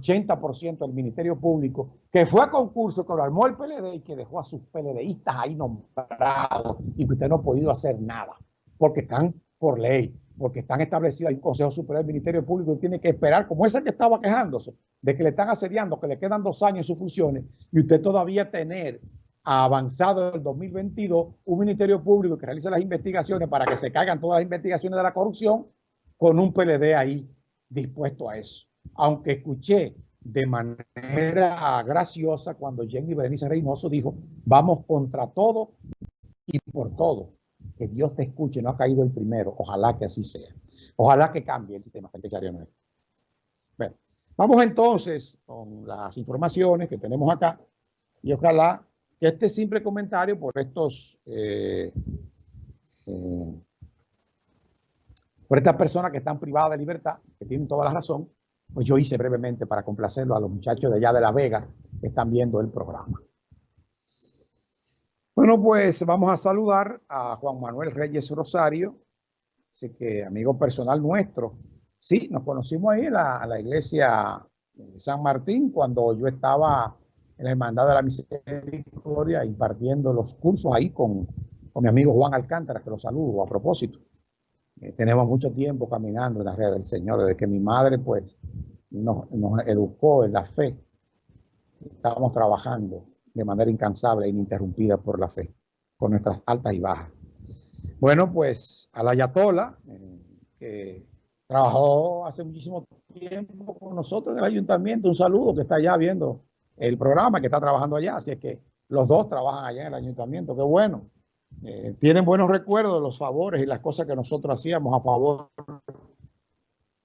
80% del Ministerio Público, que fue a concurso, que lo armó el PLD y que dejó a sus PLDistas ahí nombrados y que usted no ha podido hacer nada, porque están por ley, porque están establecidos, hay un Consejo Superior del Ministerio Público y tiene que esperar, como ese que estaba quejándose, de que le están asediando, que le quedan dos años en sus funciones, y usted todavía tener avanzado el 2022 un Ministerio Público que realice las investigaciones para que se caigan todas las investigaciones de la corrupción con un PLD ahí dispuesto a eso. Aunque escuché de manera graciosa cuando Jenny Berenice Reynoso dijo, vamos contra todo y por todo. Que Dios te escuche, no ha caído el primero. Ojalá que así sea. Ojalá que cambie el sistema penitenciario nuestro. Bueno, vamos entonces con las informaciones que tenemos acá y ojalá que este simple comentario por estos eh, eh, por estas personas que están privadas de libertad, que tienen toda la razón, pues yo hice brevemente para complacerlo a los muchachos de allá de La Vega que están viendo el programa. Bueno, pues vamos a saludar a Juan Manuel Reyes Rosario, así que amigo personal nuestro. Sí, nos conocimos ahí en la, iglesia de San Martín cuando yo estaba en la Hermandad de la Misericordia impartiendo los cursos ahí con, con mi amigo Juan Alcántara, que lo saludo a propósito. Eh, tenemos mucho tiempo caminando en la red del Señor, desde que mi madre pues nos, educó en la fe. Estábamos trabajando de manera incansable e ininterrumpida por la fe, con nuestras altas y bajas. Bueno, pues a la Ayatola, eh, que trabajó hace muchísimo tiempo con nosotros en el ayuntamiento, un saludo que está allá viendo el programa, que está trabajando allá, así es que los dos trabajan allá en el ayuntamiento, qué bueno. Eh, tienen buenos recuerdos de los favores y las cosas que nosotros hacíamos a favor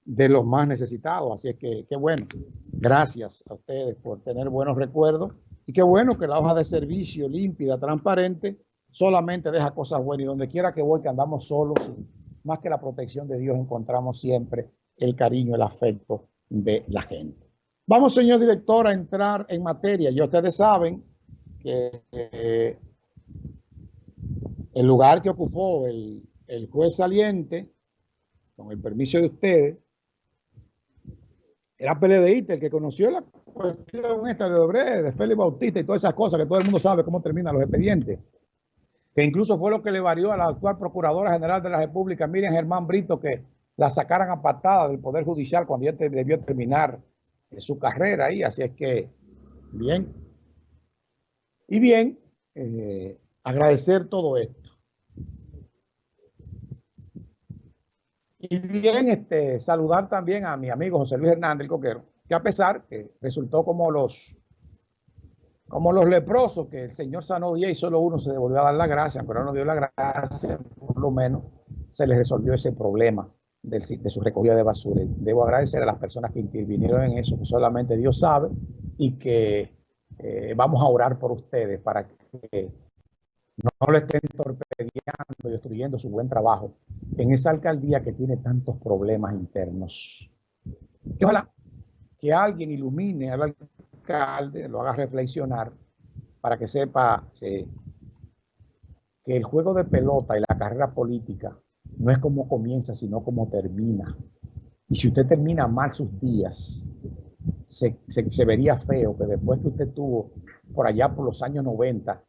de los más necesitados. Así es que qué bueno. Gracias a ustedes por tener buenos recuerdos. Y qué bueno que la hoja de servicio límpida, transparente, solamente deja cosas buenas. Y donde quiera que voy, que andamos solos, más que la protección de Dios, encontramos siempre el cariño, el afecto de la gente. Vamos, señor director, a entrar en materia. Y ustedes saben que eh, el lugar que ocupó el, juez saliente, con el permiso de ustedes, era PLDista, el que conoció la cuestión esta de Dobre, de Félix Bautista y todas esas cosas que todo el mundo sabe cómo terminan los expedientes. Que incluso fue lo que le varió a la actual Procuradora General de la República, Miriam Germán Brito, que la sacaran a patada del Poder Judicial cuando ya debió terminar su carrera ahí. Así es que, bien. Y bien, eh, agradecer todo esto. Y bien, este, saludar también a mi amigo José Luis Hernández, el coquero, que a pesar que resultó como los, como los leprosos, que el Señor sanó 10 y solo uno se devolvió a dar la gracia, pero no dio la gracia, por lo menos se le resolvió ese problema de su recogida de basura. Debo agradecer a las personas que intervinieron en eso, que solamente Dios sabe, y que eh, vamos a orar por ustedes para que no le estén torpedeando y destruyendo su buen trabajo en esa alcaldía que tiene tantos problemas internos. Que ojalá que alguien ilumine al alcalde, lo haga reflexionar para que sepa eh, que el juego de pelota y la carrera política no es como comienza, sino como termina. Y si usted termina mal sus días, se, se vería feo que después que usted tuvo por allá por los años 90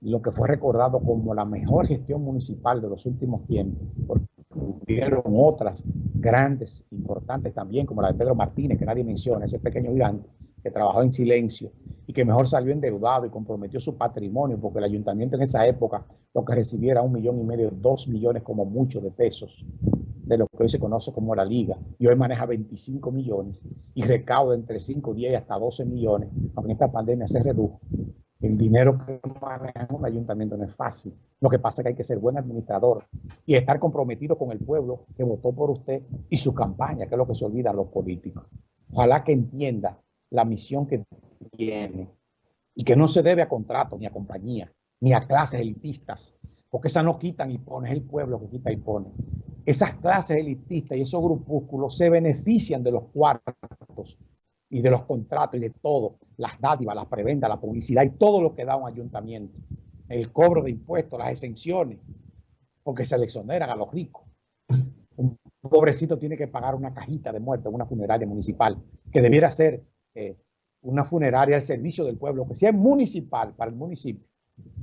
lo que fue recordado como la mejor gestión municipal de los últimos tiempos, porque hubieron otras grandes, importantes también, como la de Pedro Martínez, que nadie menciona, ese pequeño gigante que trabajó en silencio y que mejor salió endeudado y comprometió su patrimonio, porque el ayuntamiento en esa época lo que recibiera un millón y medio, dos millones como mucho de pesos, de lo que hoy se conoce como la liga, y hoy maneja 25 millones y recauda entre 5, 10 hasta 12 millones, aunque en esta pandemia se redujo. El dinero que maneja un ayuntamiento no es fácil. Lo que pasa es que hay que ser buen administrador y estar comprometido con el pueblo que votó por usted y su campaña, que es lo que se olvida a los políticos. Ojalá que entienda la misión que tiene y que no se debe a contratos, ni a compañías, ni a clases elitistas, porque esas no quitan y ponen, es el pueblo que quita y pone. Esas clases elitistas y esos grupúsculos se benefician de los cuartos y de los contratos y de todo, las dádivas, las prebendas, la publicidad y todo lo que da un ayuntamiento, el cobro de impuestos, las exenciones, porque se le exoneran a los ricos. Un pobrecito tiene que pagar una cajita de muerte una funeraria municipal, que debiera ser eh, una funeraria al servicio del pueblo, que sea municipal para el municipio.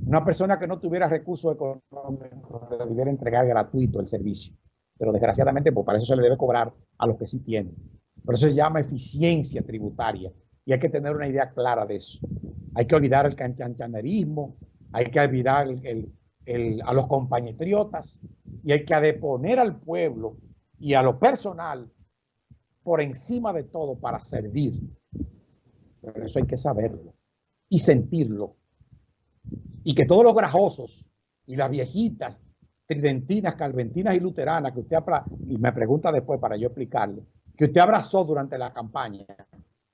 Una persona que no tuviera recursos económicos debiera entregar gratuito el servicio. Pero desgraciadamente, pues para eso se le debe cobrar a los que sí tienen. Por eso se llama eficiencia tributaria. Y hay que tener una idea clara de eso. Hay que olvidar el canchanchanerismo, hay que olvidar a los compañetriotas y hay que adeponer al pueblo y a lo personal por encima de todo para servir. Pero eso hay que saberlo y sentirlo. Y que todos los grajosos y las viejitas tridentinas, calventinas y luteranas que usted, y me pregunta después para yo explicarle, que usted abrazó durante la campaña,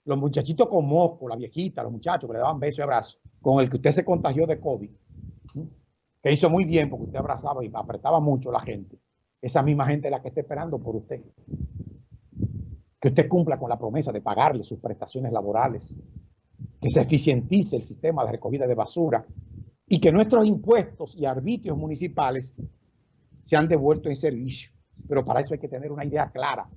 los muchachitos con mosco, la viejita, los muchachos que le daban besos y abrazos, con el que usted se contagió de COVID, que hizo muy bien porque usted abrazaba y apretaba mucho a la gente. Esa misma gente la que está esperando por usted. Que usted cumpla con la promesa de pagarle sus prestaciones laborales, que se eficientice el sistema de recogida de basura y que nuestros impuestos y arbitrios municipales se han devuelto en servicio. Pero para eso hay que tener una idea clara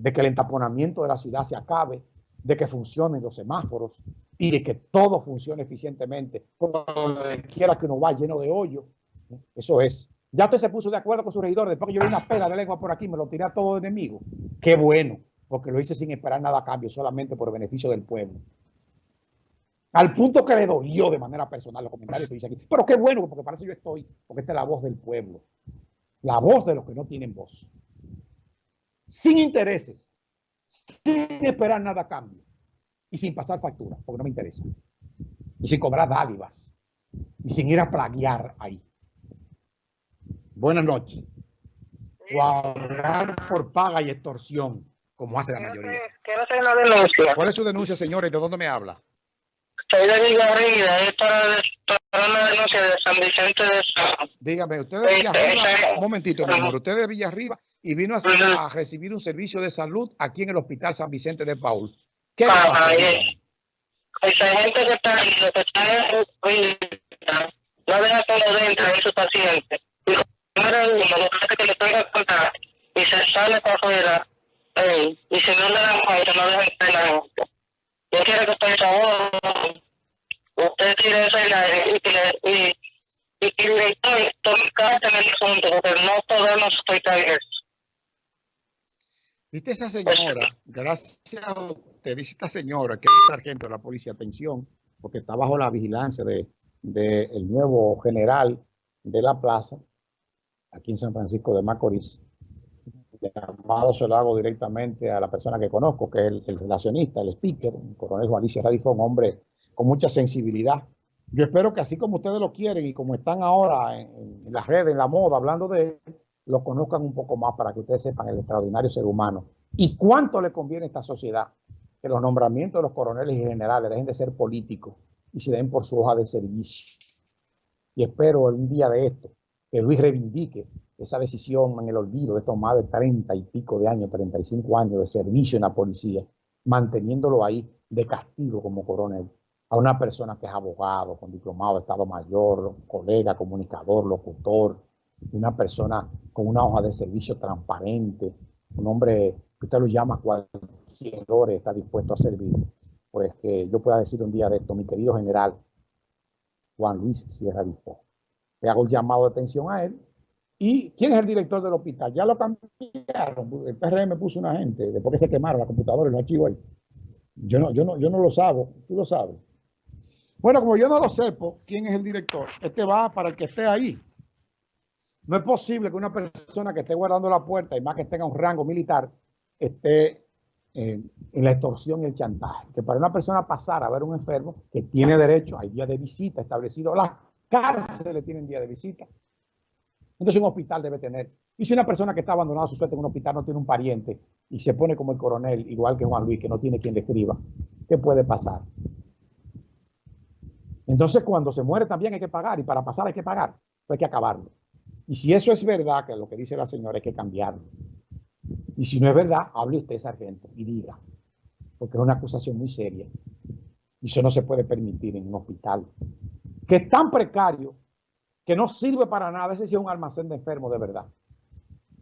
de que el entaponamiento de la ciudad se acabe, de que funcionen los semáforos y de que todo funcione eficientemente. Donde quiera que uno va lleno de hoyo. Eso es. Ya usted se puso de acuerdo con su regidor. Después que yo vi una pela de lengua por aquí, me lo tiré a todo enemigo. Qué bueno, porque lo hice sin esperar nada a cambio, solamente por beneficio del pueblo. Al punto que le dolió de manera personal los comentarios que dice aquí. Pero qué bueno, porque para eso yo estoy, porque esta es la voz del pueblo. La voz de los que no tienen voz. Sin intereses, sin esperar nada a cambio y sin pasar factura, porque no me interesa. Y sin cobrar dádivas y sin ir a plaguear ahí. Buenas noches. O hablar por paga y extorsión, como hace la mayoría. Quiero hacer una denuncia. ¿Cuál es su denuncia, señores? ¿De dónde me habla? Soy de Villarriba, es para, para una denuncia de San Vicente de San. Dígame, usted de Villarriba, un momentito, mi amor, usted de Villarriba y vino a, recibir un servicio de salud aquí en el Hospital San Vicente de Paul. ¿Qué pasa? Esa gente que está ahí, lo que está no deja que lo dentro de su paciente. Y uno, lo que que le que contar y se sale para afuera, y si no le dan cuenta, no deja entrar la gente. Yo quiero que usted favor, usted tire ese aire y que le, y, y que el director tome carta en el asunto, porque no podemos soportar Dice esa señora, gracias a usted, dice esta señora que es sargento de la policía, atención, porque está bajo la vigilancia de, de el nuevo general de la plaza, aquí en San Francisco de Macorís. Llamado se lo hago directamente a la persona que conozco, que es el, relacionista, el speaker, el coronel Juan Radifo, un hombre con mucha sensibilidad. Yo espero que así como ustedes lo quieren y como están ahora en, en las redes, en la moda, hablando de él, lo conozcan un poco más para que ustedes sepan el extraordinario ser humano y cuánto le conviene a esta sociedad que los nombramientos de los coroneles y generales dejen de ser políticos y se den por su hoja de servicio. Y espero un día de esto que Luis reivindique esa decisión en el olvido de estos más de 30 y pico de años, 35 años de servicio en la policía, manteniéndolo ahí de castigo como coronel a una persona que es abogado, con diplomado de Estado Mayor, colega, comunicador, locutor, una persona con una hoja de servicio transparente, un hombre que usted lo llama cualquier hora está dispuesto a servir, pues que yo pueda decir un día de esto, mi querido general Juan Luis Sierra Difo. Le hago el llamado de atención a él. ¿Y quién es el director del hospital? Ya lo cambiaron. El PRM puso una gente, después que se quemaron la computadora y los archivos ahí. Yo no, yo no, yo no lo sabo, tú lo sabes. Bueno, como yo no lo sepo, ¿quién es el director? Este va para el que esté ahí. No es posible que una persona que esté guardando la puerta y más que tenga un rango militar esté eh, en la extorsión y el chantaje. Que para una persona pasar a ver un enfermo que tiene derecho, hay días de visita establecidos, las cárceles tienen día de visita. Entonces un hospital debe tener. Y si una persona que está abandonada a su suerte en un hospital no tiene un pariente y se pone como el coronel, igual que Juan Luis, que no tiene quien le escriba, ¿qué puede pasar? Entonces cuando se muere también hay que pagar y para pasar hay que pagar, hay que acabarlo. Y si eso es verdad, que lo que dice la señora, hay que cambiarlo. Y si no es verdad, hable usted, sargento, y diga. Porque es una acusación muy seria. Y eso no se puede permitir en un hospital. Que es tan precario, que no sirve para nada. Ese sí es un almacén de enfermos de verdad.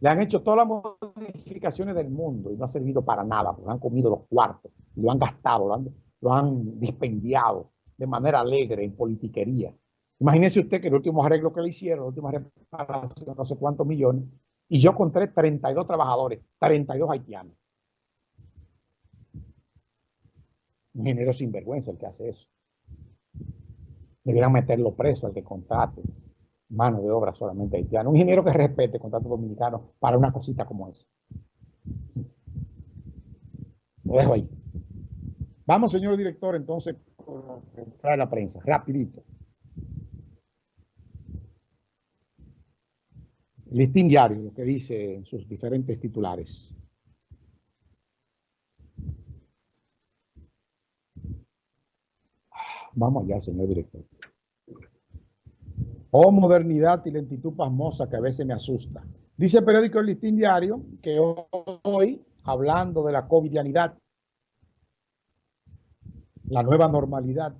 Le han hecho todas las modificaciones del mundo y no ha servido para nada, porque han comido los cuartos lo han gastado, lo han, lo han dispendiado de manera alegre en politiquería. Imagínese usted que el último arreglo que le hicieron, la última reparación, no sé cuántos millones, y yo encontré 32 trabajadores, 32 haitianos. Un ingeniero sinvergüenza el que hace eso. Debieran meterlo preso al que contrate mano de obra solamente haitiano. Un ingeniero que respete el contrato dominicano para una cosita como esa. Lo dejo ahí. Vamos, señor director, entonces, trae la prensa, rapidito. Listín diario, lo que dice en sus diferentes titulares. Vamos allá, señor director. Oh, modernidad y lentitud pasmosa que a veces me asusta. Dice el periódico El Listín Diario que hoy, hablando de la covidianidad, la nueva normalidad,